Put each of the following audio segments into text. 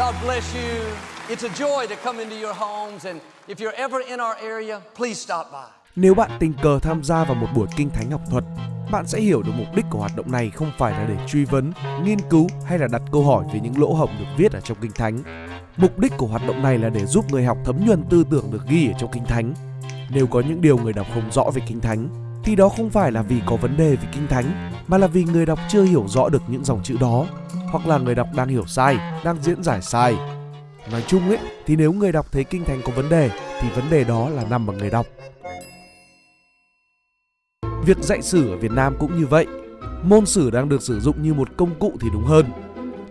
God bless you. It's a joy to come into your homes and if you're ever in our area, please stop by. Nếu bạn tình cờ tham gia vào một buổi kinh thánh học thuật, bạn sẽ hiểu được mục đích của hoạt động này không phải là để truy vấn, nghiên cứu hay là đặt câu hỏi về những lỗ hổng được viết ở trong kinh thánh. Mục đích của hoạt động này là để giúp người học thấm nhuần tư tưởng được ghi ở trong kinh thánh. Nếu có những điều người đọc không rõ về kinh thánh, thì đó không phải là vì có vấn đề về kinh thánh, mà là vì người đọc chưa hiểu rõ được những dòng chữ đó, hoặc là người đọc đang hiểu sai, đang diễn giải sai. Nói chung ấy, thì nếu người đọc thấy kinh thánh có vấn đề, thì vấn đề đó là nằm ở người đọc. Việc dạy sử ở Việt Nam cũng như vậy. Môn sử đang được sử dụng như một công cụ thì đúng hơn.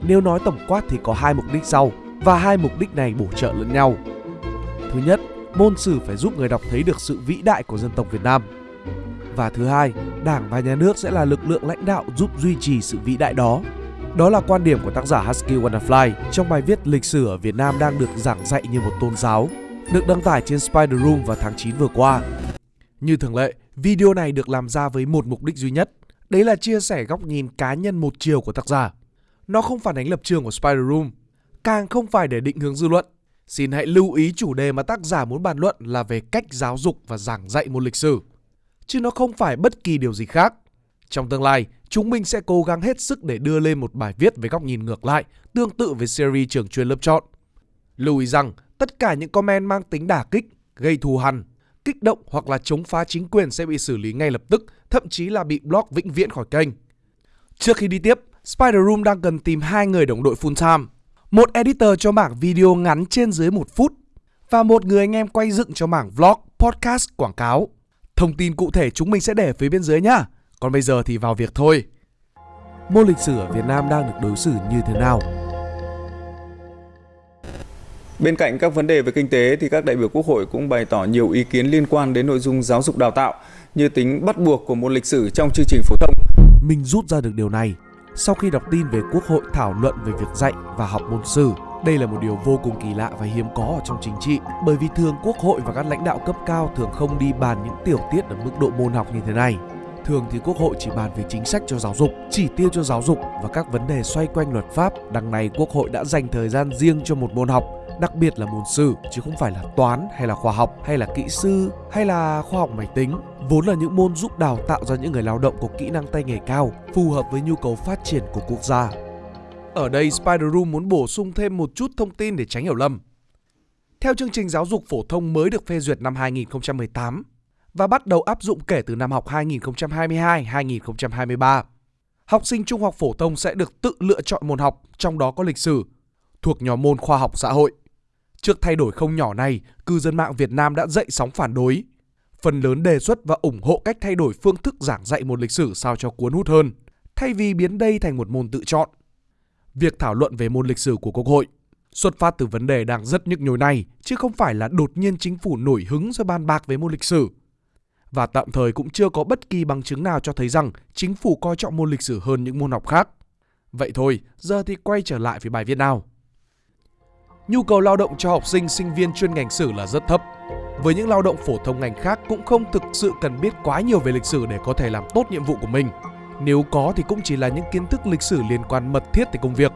Nếu nói tổng quát thì có hai mục đích sau và hai mục đích này bổ trợ lẫn nhau. Thứ nhất, môn sử phải giúp người đọc thấy được sự vĩ đại của dân tộc Việt Nam. Và thứ hai, Đảng và nhà nước sẽ là lực lượng lãnh đạo giúp duy trì sự vĩ đại đó. Đó là quan điểm của tác giả Husky Wonderfly trong bài viết Lịch sử ở Việt Nam đang được giảng dạy như một tôn giáo, được đăng tải trên Spider Room vào tháng 9 vừa qua. Như thường lệ, video này được làm ra với một mục đích duy nhất, đấy là chia sẻ góc nhìn cá nhân một chiều của tác giả. Nó không phản ánh lập trường của Spider Room, càng không phải để định hướng dư luận. Xin hãy lưu ý chủ đề mà tác giả muốn bàn luận là về cách giáo dục và giảng dạy môn lịch sử, chứ nó không phải bất kỳ điều gì khác. Trong tương lai, chúng mình sẽ cố gắng hết sức để đưa lên một bài viết với góc nhìn ngược lại, tương tự với series trường chuyên lớp chọn. Lưu ý rằng, tất cả những comment mang tính đả kích, gây thù hằn, kích động hoặc là chống phá chính quyền sẽ bị xử lý ngay lập tức, thậm chí là bị block vĩnh viễn khỏi kênh. Trước khi đi tiếp, Spider Room đang cần tìm hai người đồng đội full time. Một editor cho mảng video ngắn trên dưới một phút và một người anh em quay dựng cho mảng vlog, podcast, quảng cáo. Thông tin cụ thể chúng mình sẽ để phía bên dưới nhá. Còn bây giờ thì vào việc thôi. Môn lịch sử ở Việt Nam đang được đối xử như thế nào? Bên cạnh các vấn đề về kinh tế thì các đại biểu Quốc hội cũng bày tỏ nhiều ý kiến liên quan đến nội dung giáo dục đào tạo như tính bắt buộc của môn lịch sử trong chương trình phổ thông. Mình rút ra được điều này sau khi đọc tin về Quốc hội thảo luận về việc dạy và học môn sử. Đây là một điều vô cùng kỳ lạ và hiếm có ở trong chính trị bởi vì thường Quốc hội và các lãnh đạo cấp cao thường không đi bàn những tiểu tiết ở mức độ môn học như thế này. Thường thì Quốc hội chỉ bàn về chính sách cho giáo dục, chỉ tiêu cho giáo dục và các vấn đề xoay quanh luật pháp. Đằng này Quốc hội đã dành thời gian riêng cho một môn học đặc biệt là môn sử chứ không phải là toán hay là khoa học hay là kỹ sư hay là khoa học máy tính vốn là những môn giúp đào tạo ra những người lao động có kỹ năng tay nghề cao phù hợp với nhu cầu phát triển của quốc gia ở đây Spider Room muốn bổ sung thêm một chút thông tin để tránh hiểu lầm. Theo chương trình giáo dục phổ thông mới được phê duyệt năm 2018 và bắt đầu áp dụng kể từ năm học 2022-2023, học sinh trung học phổ thông sẽ được tự lựa chọn môn học, trong đó có lịch sử, thuộc nhóm môn khoa học xã hội. Trước thay đổi không nhỏ này, cư dân mạng Việt Nam đã dậy sóng phản đối. Phần lớn đề xuất và ủng hộ cách thay đổi phương thức giảng dạy môn lịch sử sao cho cuốn hút hơn, thay vì biến đây thành một môn tự chọn. Việc thảo luận về môn lịch sử của Quốc hội xuất phát từ vấn đề đang rất nhức nhối này, chứ không phải là đột nhiên chính phủ nổi hứng rồi bàn bạc về môn lịch sử. Và tạm thời cũng chưa có bất kỳ bằng chứng nào cho thấy rằng chính phủ coi trọng môn lịch sử hơn những môn học khác. Vậy thôi, giờ thì quay trở lại với bài viết nào nhu cầu lao động cho học sinh sinh viên chuyên ngành sử là rất thấp. Với những lao động phổ thông ngành khác cũng không thực sự cần biết quá nhiều về lịch sử để có thể làm tốt nhiệm vụ của mình. Nếu có thì cũng chỉ là những kiến thức lịch sử liên quan mật thiết tới công việc.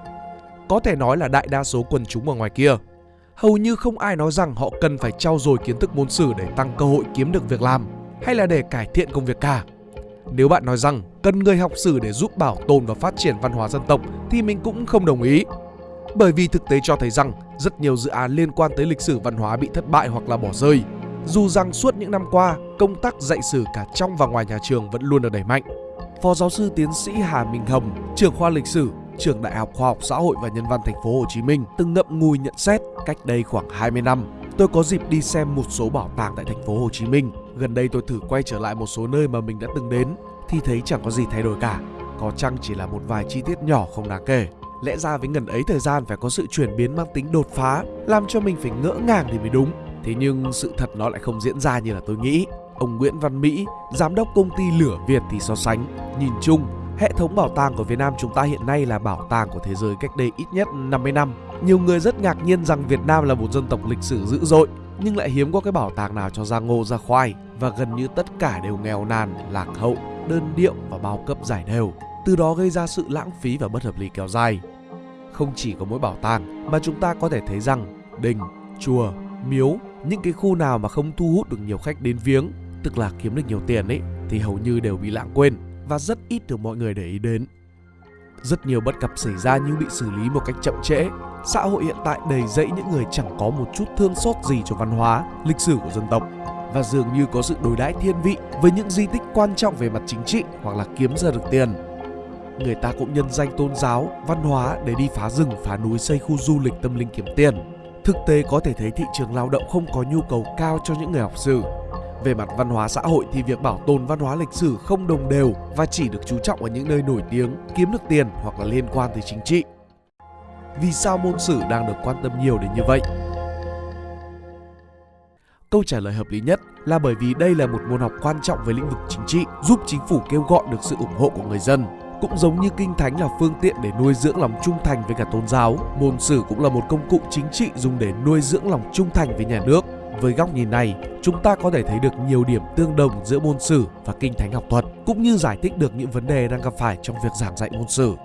Có thể nói là đại đa số quần chúng ở ngoài kia. Hầu như không ai nói rằng họ cần phải trau dồi kiến thức môn sử để tăng cơ hội kiếm được việc làm hay là để cải thiện công việc cả. Nếu bạn nói rằng cần người học sử để giúp bảo tồn và phát triển văn hóa dân tộc thì mình cũng không đồng ý bởi vì thực tế cho thấy rằng rất nhiều dự án liên quan tới lịch sử văn hóa bị thất bại hoặc là bỏ rơi. Dù rằng suốt những năm qua, công tác dạy sử cả trong và ngoài nhà trường vẫn luôn được đẩy mạnh. Phó giáo sư tiến sĩ Hà Minh Hồng, trưởng khoa lịch sử, trường Đại học Khoa học Xã hội và Nhân văn Thành phố Hồ Chí Minh từng ngậm ngùi nhận xét cách đây khoảng 20 năm. Tôi có dịp đi xem một số bảo tàng tại thành phố Hồ Chí Minh. Gần đây tôi thử quay trở lại một số nơi mà mình đã từng đến thì thấy chẳng có gì thay đổi cả. Có chăng chỉ là một vài chi tiết nhỏ không đáng kể. Lẽ ra với ngần ấy thời gian phải có sự chuyển biến mang tính đột phá Làm cho mình phải ngỡ ngàng thì mới đúng. Thế nhưng sự thật nó lại không diễn ra như là tôi nghĩ. Ông Nguyễn Văn Mỹ, giám đốc công ty Lửa Việt thì so sánh. Nhìn chung, hệ thống bảo tàng của Việt Nam chúng ta hiện nay là bảo tàng của thế giới cách đây ít nhất 50 năm. Nhiều người rất ngạc nhiên rằng Việt Nam là một dân tộc lịch sử dữ dội. Nhưng lại hiếm có cái bảo tàng nào cho ra ngô ra khoai Và gần như tất cả đều nghèo nàn, lạc hậu, đơn điệu và bao cấp giải đều từ đó gây ra sự lãng phí và bất hợp lý kéo dài. không chỉ có mỗi bảo tàng mà chúng ta có thể thấy rằng đình, chùa, miếu, những cái khu nào mà không thu hút được nhiều khách đến viếng, tức là kiếm được nhiều tiền ấy thì hầu như đều bị lãng quên và rất ít được mọi người để ý đến. Rất nhiều bất cập xảy ra như bị xử lý một cách chậm trễ. Xã hội hiện tại đầy dẫy những người chẳng có một chút thương xót gì cho văn hóa, lịch sử của dân tộc và dường như có sự đối đãi thiên vị với những di tích quan trọng về mặt chính trị hoặc là kiếm ra được tiền. Người ta cũng nhân danh tôn giáo, văn hóa để đi phá rừng, phá núi xây khu du lịch tâm linh kiếm tiền. Thực tế có thể thấy thị trường lao động không có nhu cầu cao cho những người học sử về mặt văn hóa xã hội thì việc bảo tồn văn hóa lịch sử không đồng đều và chỉ được chú trọng ở những nơi nổi tiếng, kiếm được tiền hoặc là liên quan tới chính trị. Vì sao môn sử đang được quan tâm nhiều đến như vậy? Câu trả lời hợp lý nhất là bởi vì đây là một môn học quan trọng về lĩnh vực chính trị, giúp chính phủ kêu gọi được sự ủng hộ của người dân. Cũng giống như kinh thánh là phương tiện để nuôi dưỡng lòng trung thành với cả tôn giáo, môn sử cũng là một công cụ chính trị dùng để nuôi dưỡng lòng trung thành với nhà nước. Với góc nhìn này, chúng ta có thể thấy được nhiều điểm tương đồng giữa môn sử và kinh thánh học thuật, cũng như giải thích được những vấn đề đang gặp phải trong việc giảng dạy môn sử.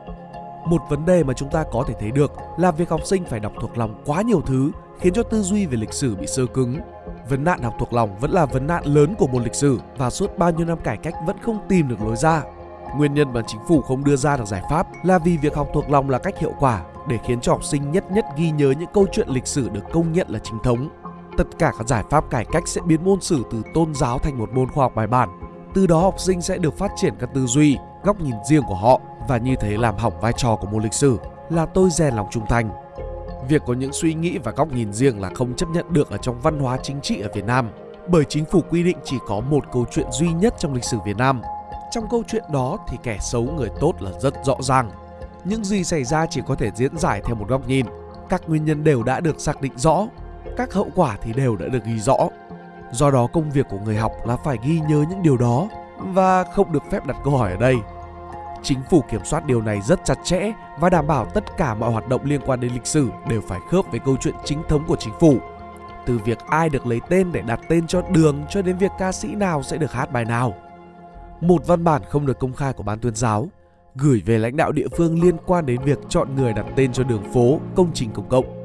Một vấn đề mà chúng ta có thể thấy được là việc học sinh phải đọc thuộc lòng quá nhiều thứ khiến cho tư duy về lịch sử bị sơ cứng. Vấn nạn học thuộc lòng vẫn là vấn nạn lớn của môn lịch sử và suốt bao nhiêu năm cải cách vẫn không tìm được lối ra. Nguyên nhân mà chính phủ không đưa ra được giải pháp là vì việc học thuộc lòng là cách hiệu quả để khiến cho học sinh nhất nhất ghi nhớ những câu chuyện lịch sử được công nhận là chính thống tất cả các giải pháp cải cách sẽ biến môn sử từ tôn giáo thành một môn khoa học bài bản. Từ đó học sinh sẽ được phát triển các tư duy, góc nhìn riêng của họ và như thế làm hỏng vai trò của môn lịch sử là tôi rèn lòng trung thành. Việc có những suy nghĩ và góc nhìn riêng là không chấp nhận được ở trong văn hóa chính trị ở Việt Nam bởi chính phủ quy định chỉ có một câu chuyện duy nhất trong lịch sử Việt Nam. Trong câu chuyện đó thì kẻ xấu người tốt là rất rõ ràng. Những gì xảy ra chỉ có thể diễn giải theo một góc nhìn. Các nguyên nhân đều đã được xác định rõ các hậu quả thì đều đã được ghi rõ. Do đó công việc của người học là phải ghi nhớ những điều đó và không được phép đặt câu hỏi ở đây. Chính phủ kiểm soát điều này rất chặt chẽ và đảm bảo tất cả mọi hoạt động liên quan đến lịch sử đều phải khớp với câu chuyện chính thống của chính phủ. Từ việc ai được lấy tên để đặt tên cho đường cho đến việc ca sĩ nào sẽ được hát bài nào. Một văn bản không được công khai của ban tuyên giáo gửi về lãnh đạo địa phương liên quan đến việc chọn người đặt tên cho đường phố, công trình công cộng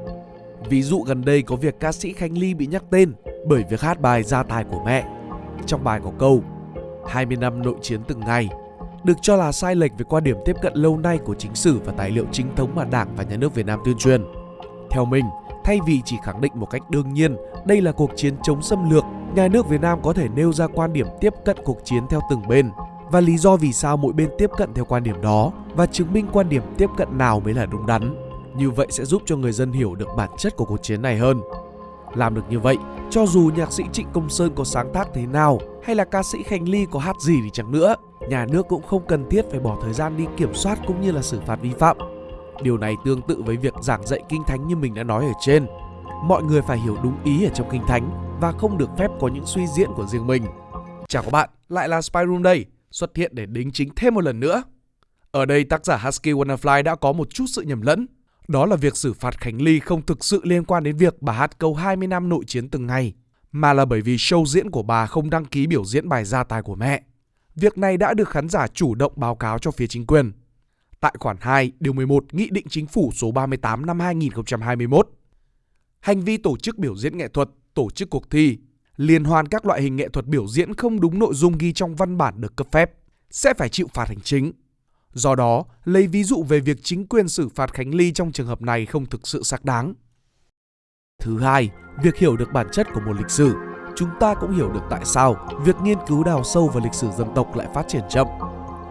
Ví dụ gần đây có việc ca sĩ Khánh Ly bị nhắc tên bởi việc hát bài Gia tài của mẹ. Trong bài có câu 20 năm nội chiến từng ngày được cho là sai lệch về quan điểm tiếp cận lâu nay của chính sử và tài liệu chính thống mà Đảng và Nhà nước Việt Nam tuyên truyền. Theo mình, thay vì chỉ khẳng định một cách đương nhiên đây là cuộc chiến chống xâm lược, nhà nước Việt Nam có thể nêu ra quan điểm tiếp cận cuộc chiến theo từng bên và lý do vì sao mỗi bên tiếp cận theo quan điểm đó và chứng minh quan điểm tiếp cận nào mới là đúng đắn. Như vậy sẽ giúp cho người dân hiểu được bản chất của cuộc chiến này hơn. Làm được như vậy, cho dù nhạc sĩ Trịnh Công Sơn có sáng tác thế nào hay là ca sĩ Khánh Ly có hát gì thì chẳng nữa, nhà nước cũng không cần thiết phải bỏ thời gian đi kiểm soát cũng như là xử phạt vi phạm. Điều này tương tự với việc giảng dạy kinh thánh như mình đã nói ở trên. Mọi người phải hiểu đúng ý ở trong kinh thánh và không được phép có những suy diễn của riêng mình. Chào các bạn, lại là Spyroom đây, xuất hiện để đính chính thêm một lần nữa. Ở đây tác giả Husky Wonderfly đã có một chút sự nhầm lẫn đó là việc xử phạt Khánh Ly không thực sự liên quan đến việc bà hát câu 20 năm nội chiến từng ngày, mà là bởi vì show diễn của bà không đăng ký biểu diễn bài gia tài của mẹ. Việc này đã được khán giả chủ động báo cáo cho phía chính quyền. Tại khoản 2, điều 11 Nghị định Chính phủ số 38 năm 2021. Hành vi tổ chức biểu diễn nghệ thuật, tổ chức cuộc thi, liên hoan các loại hình nghệ thuật biểu diễn không đúng nội dung ghi trong văn bản được cấp phép sẽ phải chịu phạt hành chính Do đó, lấy ví dụ về việc chính quyền xử phạt Khánh Ly trong trường hợp này không thực sự xác đáng. Thứ hai, việc hiểu được bản chất của một lịch sử, chúng ta cũng hiểu được tại sao việc nghiên cứu đào sâu vào lịch sử dân tộc lại phát triển chậm.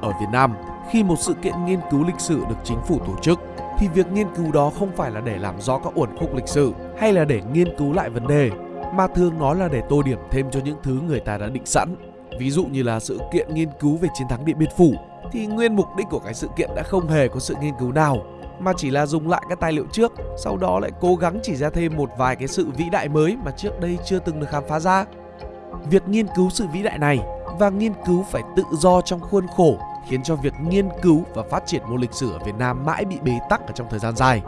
Ở Việt Nam, khi một sự kiện nghiên cứu lịch sử được chính phủ tổ chức, thì việc nghiên cứu đó không phải là để làm rõ các uẩn khúc lịch sử hay là để nghiên cứu lại vấn đề, mà thường nó là để tô điểm thêm cho những thứ người ta đã định sẵn. Ví dụ như là sự kiện nghiên cứu về chiến thắng Điện Biên Phủ thì nguyên mục đích của cái sự kiện đã không hề có sự nghiên cứu nào mà chỉ là dùng lại các tài liệu trước sau đó lại cố gắng chỉ ra thêm một vài cái sự vĩ đại mới mà trước đây chưa từng được khám phá ra việc nghiên cứu sự vĩ đại này và nghiên cứu phải tự do trong khuôn khổ khiến cho việc nghiên cứu và phát triển môn lịch sử ở Việt Nam mãi bị bế tắc ở trong thời gian dài.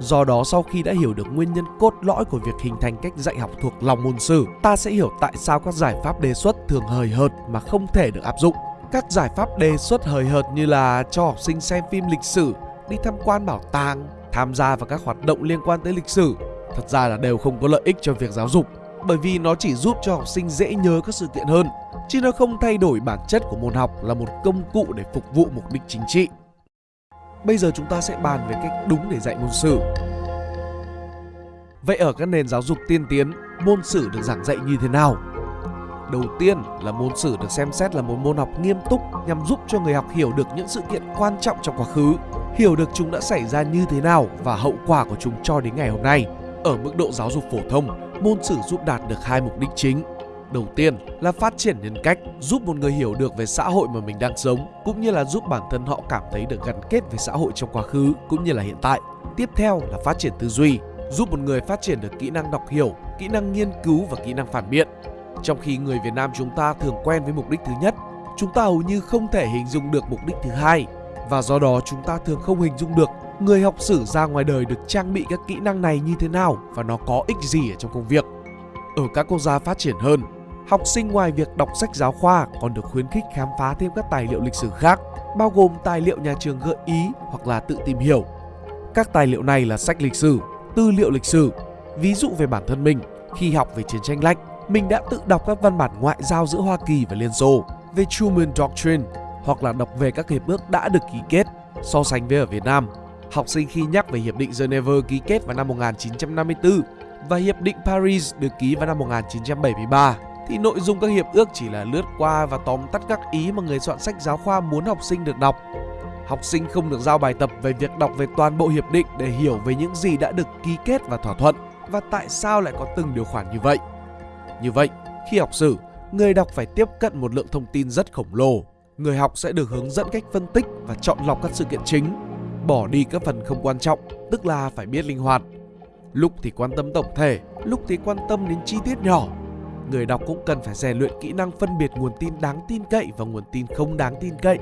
Do đó sau khi đã hiểu được nguyên nhân cốt lõi của việc hình thành cách dạy học thuộc lòng môn sử, ta sẽ hiểu tại sao các giải pháp đề xuất thường hời hợt mà không thể được áp dụng. Các giải pháp đề xuất hời hợt như là cho học sinh xem phim lịch sử, đi tham quan bảo tàng tham gia vào các hoạt động liên quan tới lịch sử thật ra là đều không có lợi ích cho việc giáo dục bởi vì nó chỉ giúp cho học sinh dễ nhớ các sự kiện hơn chứ nó không thay đổi bản chất của môn học là một công cụ để phục vụ mục đích chính trị. Bây giờ chúng ta sẽ bàn về cách đúng để dạy môn sử. Vậy ở các nền giáo dục tiên tiến, môn sử được giảng dạy như thế nào? Đầu tiên là môn sử được xem xét là một môn học nghiêm túc nhằm giúp cho người học hiểu được những sự kiện quan trọng trong quá khứ, hiểu được chúng đã xảy ra như thế nào và hậu quả của chúng cho đến ngày hôm nay. Ở mức độ giáo dục phổ thông, môn sử giúp đạt được hai mục đích chính. Đầu tiên là phát triển nhân cách, giúp một người hiểu được về xã hội mà mình đang sống, cũng như là giúp bản thân họ cảm thấy được gắn kết với xã hội trong quá khứ cũng như là hiện tại. Tiếp theo là phát triển tư duy, giúp một người phát triển được kỹ năng đọc hiểu, kỹ năng nghiên cứu và kỹ năng phản biện. Trong khi người Việt Nam chúng ta thường quen với mục đích thứ nhất, chúng ta hầu như không thể hình dung được mục đích thứ hai và do đó chúng ta thường không hình dung được người học sử ra ngoài đời được trang bị các kỹ năng này như thế nào và nó có ích gì ở trong công việc. Ở các quốc gia phát triển hơn, học sinh ngoài việc đọc sách giáo khoa còn được khuyến khích khám phá thêm các tài liệu lịch sử khác, bao gồm tài liệu nhà trường gợi ý hoặc là tự tìm hiểu. Các tài liệu này là sách lịch sử, tư liệu lịch sử. Ví dụ về bản thân mình, khi học về chiến tranh lạnh, mình đã tự đọc các văn bản ngoại giao giữa Hoa Kỳ và Liên Xô, về Truman Doctrine hoặc là đọc về các hiệp ước đã được ký kết. So sánh với ở Việt Nam, học sinh khi nhắc về Hiệp định Geneva ký kết vào năm 1954 và Hiệp định Paris được ký vào năm 1973 thì nội dung các hiệp ước chỉ là lướt qua và tóm tắt các ý mà người soạn sách giáo khoa muốn học sinh được đọc. Học sinh không được giao bài tập về việc đọc về toàn bộ hiệp định để hiểu về những gì đã được ký kết và thỏa thuận và tại sao lại có từng điều khoản như vậy. Như vậy, khi học sử, người đọc phải tiếp cận một lượng thông tin rất khổng lồ. Người học sẽ được hướng dẫn cách phân tích và chọn lọc các sự kiện chính, bỏ đi các phần không quan trọng, tức là phải biết linh hoạt. Lúc thì quan tâm tổng thể, lúc thì quan tâm đến chi tiết nhỏ. Người đọc cũng cần phải rèn luyện kỹ năng phân biệt nguồn tin đáng tin cậy và nguồn tin không đáng tin cậy.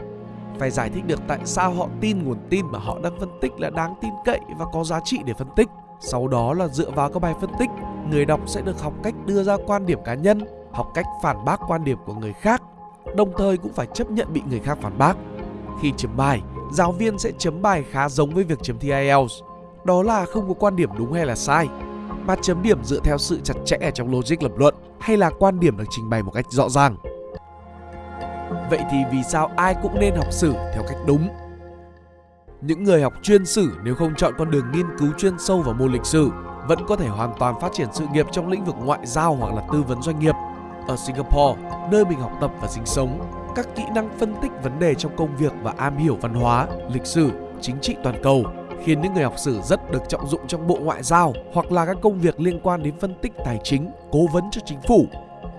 Phải giải thích được tại sao họ tin nguồn tin mà họ đang phân tích là đáng tin cậy và có giá trị để phân tích. Sau đó là dựa vào các bài phân tích, người đọc sẽ được học cách đưa ra quan điểm cá nhân, học cách phản bác quan điểm của người khác, đồng thời cũng phải chấp nhận bị người khác phản bác. Khi chấm bài, giáo viên sẽ chấm bài khá giống với việc chấm thi IELTS. Đó là không có quan điểm đúng hay là sai, mà chấm điểm dựa theo sự chặt chẽ ở trong logic lập luận hay là quan điểm được trình bày một cách rõ ràng. Vậy thì vì sao ai cũng nên học sử theo cách đúng? Những người học chuyên sử nếu không chọn con đường nghiên cứu chuyên sâu vào môn lịch sử vẫn có thể hoàn toàn phát triển sự nghiệp trong lĩnh vực ngoại giao hoặc là tư vấn doanh nghiệp. Ở Singapore, nơi mình học tập và sinh sống, các kỹ năng phân tích vấn đề trong công việc và am hiểu văn hóa, lịch sử, chính trị toàn cầu khiến những người học sử rất được trọng dụng trong bộ ngoại giao hoặc là các công việc liên quan đến phân tích tài chính, cố vấn cho chính phủ.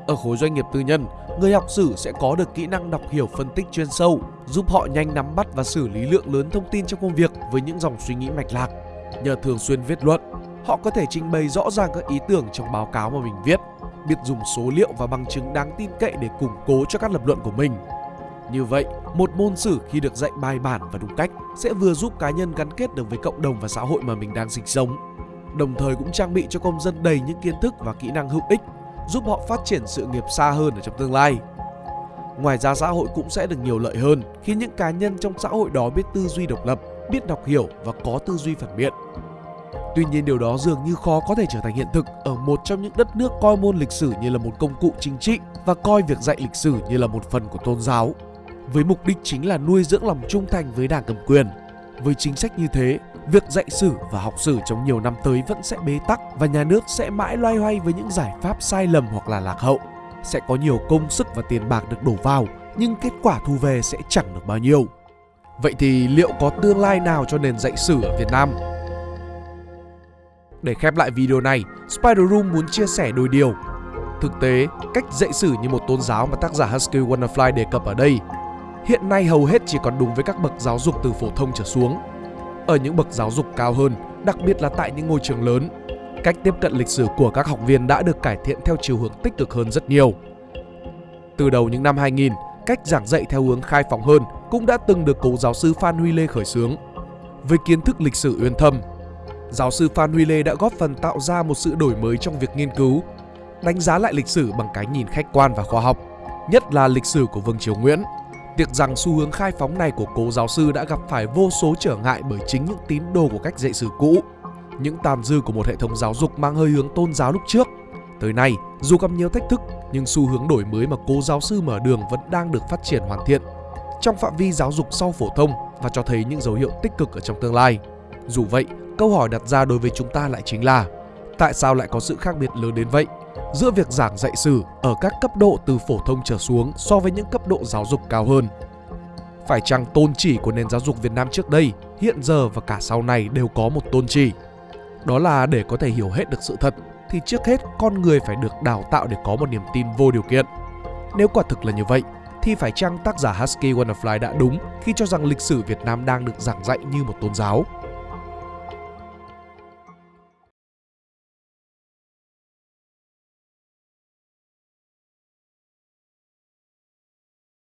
Ở khối doanh nghiệp tư nhân, người học sử sẽ có được kỹ năng đọc hiểu phân tích chuyên sâu, giúp họ nhanh nắm bắt và xử lý lượng lớn thông tin trong công việc với những dòng suy nghĩ mạch lạc. Nhờ thường xuyên viết luận, họ có thể trình bày rõ ràng các ý tưởng trong báo cáo mà mình viết, biết dùng số liệu và bằng chứng đáng tin cậy để củng cố cho các lập luận của mình. Như vậy, một môn sử khi được dạy bài bản và đúng cách sẽ vừa giúp cá nhân gắn kết được với cộng đồng và xã hội mà mình đang sinh sống, đồng thời cũng trang bị cho công dân đầy những kiến thức và kỹ năng hữu ích giúp họ phát triển sự nghiệp xa hơn ở trong tương lai. Ngoài ra xã hội cũng sẽ được nhiều lợi hơn khi những cá nhân trong xã hội đó biết tư duy độc lập, biết đọc hiểu và có tư duy phản biện. Tuy nhiên điều đó dường như khó có thể trở thành hiện thực ở một trong những đất nước coi môn lịch sử như là một công cụ chính trị và coi việc dạy lịch sử như là một phần của tôn giáo. Với mục đích chính là nuôi dưỡng lòng trung thành với đảng cầm quyền. Với chính sách như thế, việc dạy sử và học sử trong nhiều năm tới vẫn sẽ bế tắc và nhà nước sẽ mãi loay hoay với những giải pháp sai lầm hoặc là lạc hậu. Sẽ có nhiều công sức và tiền bạc được đổ vào, nhưng kết quả thu về sẽ chẳng được bao nhiêu. Vậy thì liệu có tương lai nào cho nền dạy sử ở Việt Nam? Để khép lại video này, Spider Room muốn chia sẻ đôi điều. Thực tế, cách dạy sử như một tôn giáo mà tác giả Husky Wonderfly đề cập ở đây hiện nay hầu hết chỉ còn đúng với các bậc giáo dục từ phổ thông trở xuống. Ở những bậc giáo dục cao hơn, đặc biệt là tại những ngôi trường lớn, cách tiếp cận lịch sử của các học viên đã được cải thiện theo chiều hướng tích cực hơn rất nhiều. Từ đầu những năm 2000, cách giảng dạy theo hướng khai phóng hơn cũng đã từng được cố giáo sư Phan Huy Lê khởi xướng. Với kiến thức lịch sử uyên thâm, giáo sư Phan Huy Lê đã góp phần tạo ra một sự đổi mới trong việc nghiên cứu, đánh giá lại lịch sử bằng cái nhìn khách quan và khoa học, nhất là lịch sử của Vương Triều Nguyễn Việc rằng xu hướng khai phóng này của cố giáo sư đã gặp phải vô số trở ngại bởi chính những tín đồ của cách dạy sử cũ, những tàn dư của một hệ thống giáo dục mang hơi hướng tôn giáo lúc trước. Tới nay, dù gặp nhiều thách thức, nhưng xu hướng đổi mới mà cố giáo sư mở đường vẫn đang được phát triển hoàn thiện trong phạm vi giáo dục sau phổ thông và cho thấy những dấu hiệu tích cực ở trong tương lai. Dù vậy, câu hỏi đặt ra đối với chúng ta lại chính là tại sao lại có sự khác biệt lớn đến vậy giữa việc giảng dạy sử ở các cấp độ từ phổ thông trở xuống so với những cấp độ giáo dục cao hơn? Phải chăng tôn chỉ của nền giáo dục Việt Nam trước đây, hiện giờ và cả sau này đều có một tôn chỉ? Đó là để có thể hiểu hết được sự thật thì trước hết con người phải được đào tạo để có một niềm tin vô điều kiện. Nếu quả thực là như vậy, thì phải chăng tác giả Husky Wonderfly đã đúng khi cho rằng lịch sử Việt Nam đang được giảng dạy như một tôn giáo?